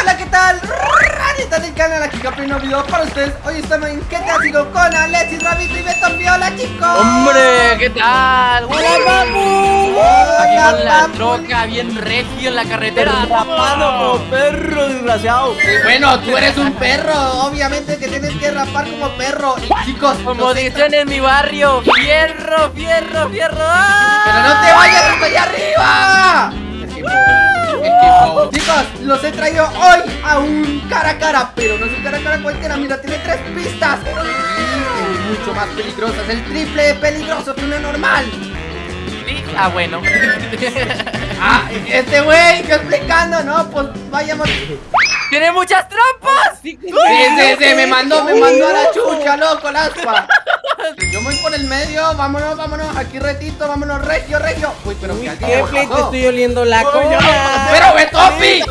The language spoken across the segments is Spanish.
hola, ¿qué tal? Ranita del canal, aquí Capri, un video para ustedes Hoy estamos en ¿Qué te ha sido con Alexis, Rabito y Beto Viola, chicos ¡Hombre! ¿Qué tal? ¡Hola, papu! Aquí con la papu. troca bien regio en la carretera Rapado como perro, desgraciado. Bueno, tú eres un perro, obviamente que tienes que rapar como perro Y chicos, Como dicen en mi barrio ¡Fierro, fierro, fierro! ¡Pero no te vayas hasta allá arriba! Chicos, los he traído hoy a un cara a cara Pero no es un cara a cara cualquiera, mira, tiene tres pistas. Es mucho más peligroso, es el triple de peligroso que una normal. Ah, bueno. Ah, este güey, que explicando, ¿no? Pues vayamos. ¡Tiene muchas trampas! Sí, sí, sí, me mandó, me mandó a la chucha, loco, el aspa Yo me voy por el medio, vámonos, vámonos, aquí retito, vámonos, regio, regio Uy, pero alguien ¿Qué play te estoy oliendo la cola? ¡Pero Betofi!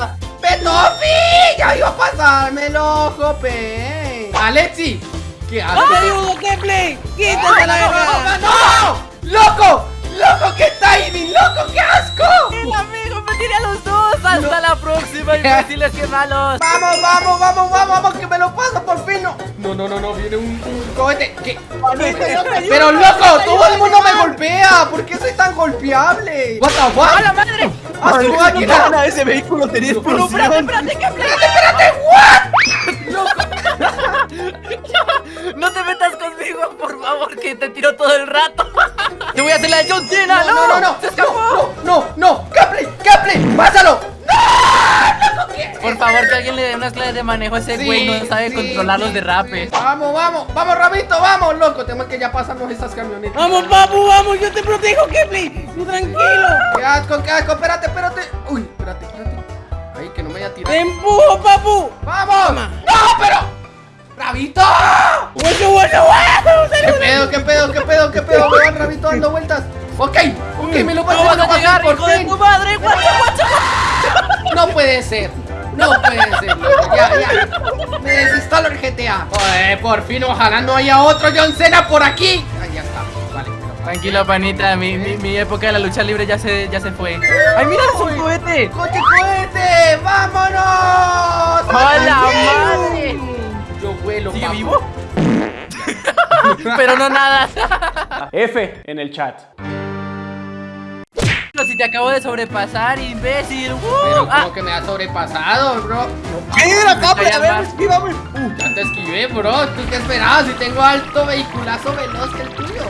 ¡Betofi! ¡Ya iba a pasarme el ojo, pe! ¡Alexi! ¿Qué haces? ¡Te ayudo, qué play! ¡Quítate la verga! ¡No! ¡Loco! ¡Loco, qué timing! ¡Loco, qué asco! ¡El amigo me tiré a los dos! ¡Hasta la próxima, imbéciles que malos! ¡Vamos, vamos, vamos, vamos, vamos! ¡Que me lo paso por fin! No, no, no, no, no viene un, un cohete ¿Qué? Pero loco, todo el mundo me golpea ¿Por qué soy tan golpeable? What the ¡A fuck? la madre! ¡Ah, su máquina! Ese vehículo tenía ¡Pero espérate, explosión. espérate, que ¡Espérate, espérate! De manejo ese Sí, güey, no sabe sí, controlar los derrapes. Vamos, vamos, vamos, Rabito, vamos, loco. Tenemos que ya pasarnos esas camionetas. Vamos, papu, vamos, yo te protejo, play. Tú tranquilo. ¡Qué asco, qué asco! Espérate, espérate. Uy, espérate, espérate. Ay, que no me vaya a tirar. Te empujo, papu. ¡Vamos! Toma. ¡No, pero! ¡Rabito! Bueno, bueno, bueno. ¿Qué pedo, qué pedo, qué pedo, qué pedo? Me va el rabito dando vueltas. Ok, ok, me lo ¡No pasé, me lo pasé por de tu madre! ¡Guacho, guacho! No puede ser. No puede ser, loco. Ya, ya. Me desinstalo el GTA. Joder, por fin, ojalá no haya otro John Cena por aquí. Ay, ya está. Vale. Tranquilo, panita, mi, mi, mi época de la lucha libre ya se, ya se fue. ¡Ay, mira, es un cohete! ¡Coche cohete! ¡Vámonos! ¡Hola, madre! Yo vuelo, ¿Sigue vivo? Pero no nada. F en el chat. Pero si te acabo de sobrepasar, imbécil. ¡Uh! Pero Ah, como que me ha sobrepasado, bro. Mira, Capri, Vaya a ver, esquívame. Uh, Ya te esquivé, bro. ¿Tú qué esperabas? Si tengo alto vehiculazo veloz que el tuyo.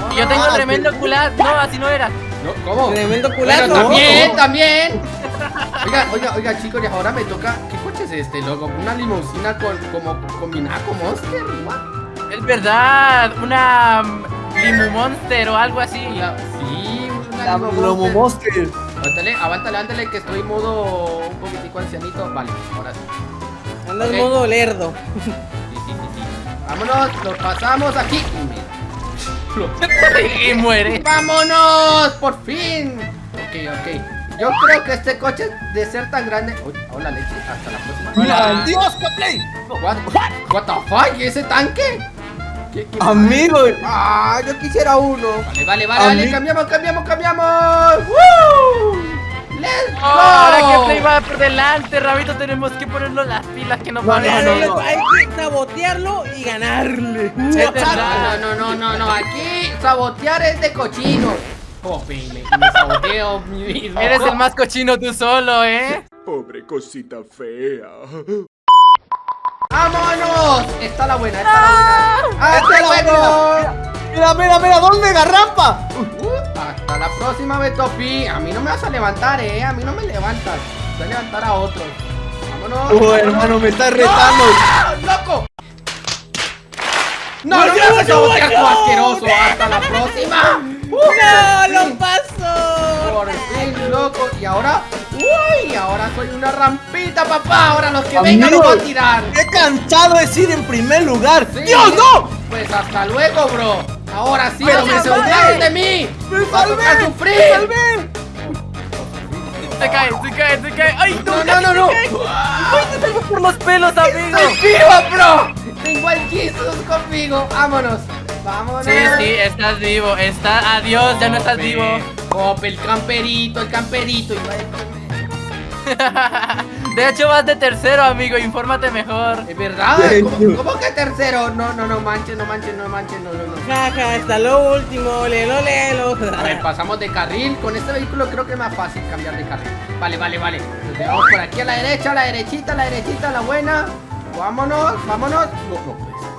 No, y yo tengo no, tremendo cular. No, así no era. No, ¿cómo? Tremendo Bueno, culazo. también, también. Oiga, oiga, oiga, chicos, y ahora me toca. ¿Qué coche es este, loco? Una limusina con, como, combinada con Monster, what? Es verdad, una mm, Limu Monster o algo así. La- sí, Lomo Monster. Avántale, avántale, avántale, que estoy modo un poquitico ancianito. Vale, ahora sí. Andas Ok. modo lerdo. Sí, sí, sí, sí. Vámonos, lo pasamos aquí. y muere. ¡Vámonos! ¡Por fin! Ok, ok. Yo creo que este coche de ser tan grande. Uy, hola leche, hasta la próxima. Hola. Dios, play. What, what the fuck? ¿Y ese tanque? ¿Qué, qué- Amigo. Ah, yo quisiera uno. Vale, vale, vale, vale, cambiamos, cambiamos, cambiamos. ¡Woo! ¡Let's go! Ahora que Play va por delante, Rabito, tenemos que ponernos las pilas que no No, vale. no, No, no, no. Hay que sabotearlo y ganarle. Es verdad. No, no, no, no, no, aquí sabotear es de cochino. Oh, me, me, saboteo mi mismo. Eres el más cochino tú solo, ¿eh? Pobre cosita fea. ¡Vámonos! Está la buena, está la buena. ¡Hasta Esta es la luego! Mira, mira, mira, ¿dónde garrampa? Uh, hasta la próxima, Betopi. A mí no me vas a levantar, eh. A mí no me levantas. Voy a levantar a otros. Vámonos. Oh, vámonos. hermano, me estás retando. ¡No! ¡Loco! No, no me vas a tu asqueroso. Hasta la próxima. Uh, ¡No, lo paso! Por fin, loco. Y ahora. ¡Uy! Ahora soy una rampita, papá. Ahora los que vengan los voy a tirar. ¡Qué cansado es ir en primer lugar! Sí. ¡Dios, no! Pues hasta luego, bro. Ahora sí, Pero no me me salvé. salvaron de mí. ¡Me Va salvé! sufrir. ¡Me salvé! Se cae, se cae, se cae. ¡Ay, No, no, no, no, no. ¡Ay, te tengo por los pelos, amigo! ¡Estoy vivo, bro! Tengo al Jesus conmigo. Vámonos. Vámonos. Sí, sí, estás vivo. Está, adiós, ya no estás vivo. El camperito, el camperito. De hecho, vas de tercero, amigo. Infórmate mejor. ¿Es verdad? ¿Cómo, que tercero? No, no, no manches, no manches, no manches, no, no, no. Jaja, hasta lo último, lelo, lelo. A ver, pasamos de carril. Con este vehículo creo que es más fácil cambiar de carril. Vale, vale, vale. Nos llevamos por aquí a la derecha, a la derechita, a la derechita, a la buena. Vámonos, vámonos. No, no puede ser.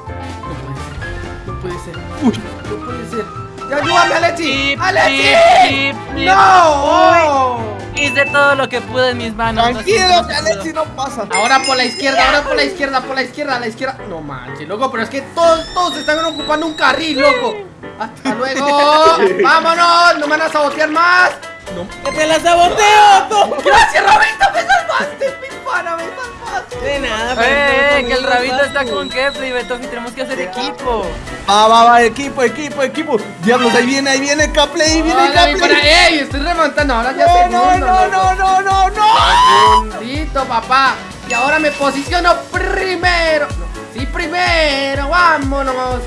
No puede ser. No puede ser. Uy, no puede ser. ¡Ya ayúdame, flip, flip. ¡No! Hice todo lo que pude en mis manos. lo Tranquilo, no. Alexi no pasa. Ahora por la izquierda, ahora por la izquierda, por la izquierda, a la izquierda. No manches, loco, pero es que todos, todos están ocupando un carril, loco. Hasta luego. Vámonos, no me van a sabotear más. No. ¡Que te la saboteo! tú! Gracias, Rabito, me salvaste, mi pana, me salvaste. De nada, Eh, que el rabito está con Kefli, Betofi, tenemos que hacer equipo. Va, va, va, equipo, equipo, equipo. Diablos, ahí viene, ahí viene Capley, ahí viene pana. Capley. ¡Ey! Estoy remontando, ahora ya No, no, segundo, no, no, no, no, no. Segundito, papá. Y ahora me posiciono primero. No, sí, primero. Vámonos.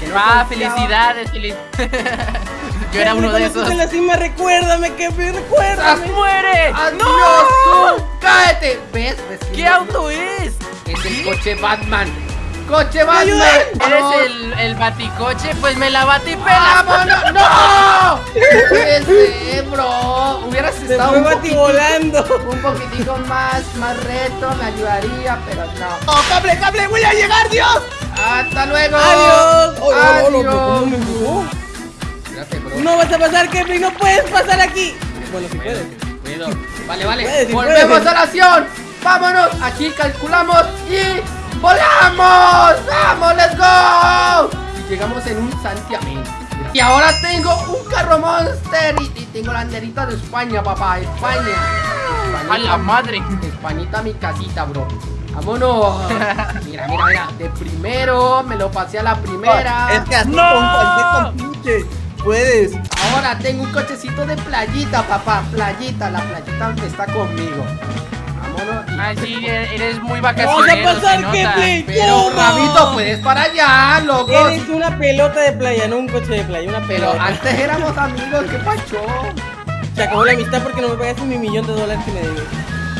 Que no Ah, felicidades, feliz. Yo era uno de esos. en la cima, recuérdame, ¡Ah, recuérdame. ¡Muere! ¡Adiós, ¡No! ¡Cállate! ¿Ves? ¿Ves que ¿Qué no- auto es? Es el coche Batman. ¡Coche Batman! ¿Eres ¡Vamos! el, el baticoche? Pues me la batipela. ¡Vámonos! ¡No! Ser, bro. Hubieras estado un poquitico, volando. un poquitico más, más reto, me ayudaría, pero no. ¡Oh, Capley, Capley, voy a llegar, Dios! ¡Hasta luego! ¡Adiós! Oh, oh, oh, ¡Adiós! Espérate, bro. No vas a pasar, Capley, no puedes pasar aquí. Bueno, si puedes. Puedo. Vale, vale. Volvemos puedes. a la acción. Vámonos. Aquí calculamos y volamos. Vamos, let's go. Y llegamos en un santiamén. Y ahora tengo un carro monster y, y tengo la banderita de España, papá. España. A la madre. Españita mi casita, bro. Vámonos. Mira, mira, mira. De primero me lo pasé a la primera. Es que así ¡No! con cualquier compinche puedes. Ahora tengo un cochecito de playita, papá. Playita, la playita está conmigo. Ay, sí, eres muy Vamos a vacacionero, pasar. Pero. Rabito, puedes para allá, loco. Eres una pelota de playa, no un coche de playa, una Pero pelota. antes éramos amigos, ¿qué pacho? Se acabó la amistad porque no me pagaste mi millón de dólares que me debes.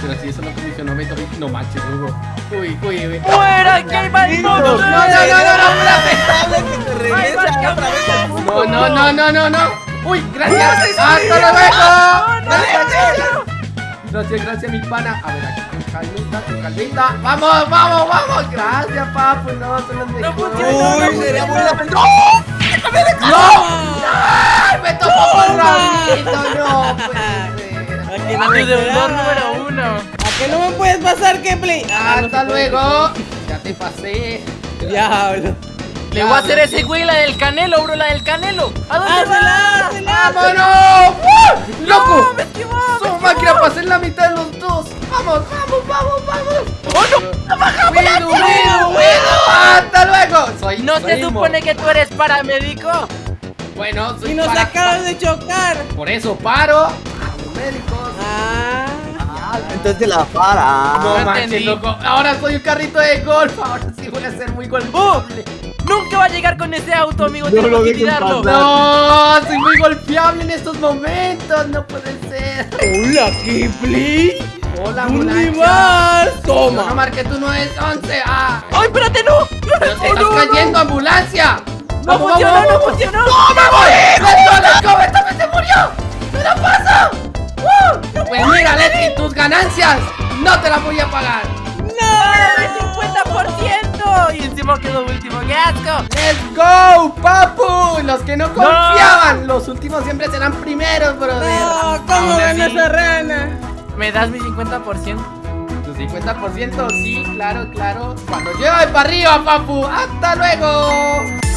Pero si eso no condicionó, me tomé- No manches, Hugo. Uy, uy, uy. ¡Fuera! ¡Que hay mal No, no, no, no, no, otra vez al mundo. No, no, no, no, no, no. Uy, gracias. Hasta luego. Gracias, gracias. Gracias, gracias, mi pana. A ver, aquí con calmita, con calmita. Vamos, vamos, vamos. Gracias, papu. No, son los mejores. funciona, Uy, sería muy pena. ¡No! ¡Ay, me tocó con Rabito! No, puede ser. ¿A que no deudor número uno. ¿A que no me puedes pasar, Kepli? Ah, no Hasta luego. Ya te pasé. Diablo. Le voy a hacer ese güey la del canelo, bro, la del canelo. ¿A dónde ¡Hazla, vas? hazla! ¡Vámonos! ¡Uh! ¡Loco! No, me esquivó. Máquina pasé en la mitad de los dos. ¡Vamos, vamos, vamos, vamos! ¡Oh, no! ¡No bajamos! ¡Cuido, cuido, cuido! ¡Hasta luego! Soy ¿No se soy supone que tú eres paramédico? Bueno, soy Y nos para- acabas de chocar. Por eso paro. A los médicos. Ah. Entonces la para. No no manches, loco. Ahora soy un carrito de golf. Ahora sí voy a ser muy golpeable. Nunca va a llegar con ese auto, amigo. No Tenemos lo que tirarlo. pasar. No, soy muy golpeable en estos momentos. No puede ser. Hola, Kepli. Hola, ¿Dónde vas? Yo no Toma. marqué tu 911. Ah, ¡Ay, espérate, no! pero te estás cayendo, ambulancia. ¡No Vamos, funcionó, vamos, no vamos. funcionó! ¡No, me voy! ¡Let's go, let's go! ¡Esta vez se murió! ¿Qué la pasa? ¡Uh! Pues mira, Leti, tus ganancias no te las voy a pagar. ¡No! ¡50%! Y encima quedó último. ¡Qué asco! ¡Let's go, papu! Los que no confiaban, los últimos siempre serán primeros, brother. No, ¿cómo ganó así. esa rana? ¿Me das mi 50%? Tu 50% sí, claro, claro. Cuando llueve para arriba, papu. ¡Hasta luego!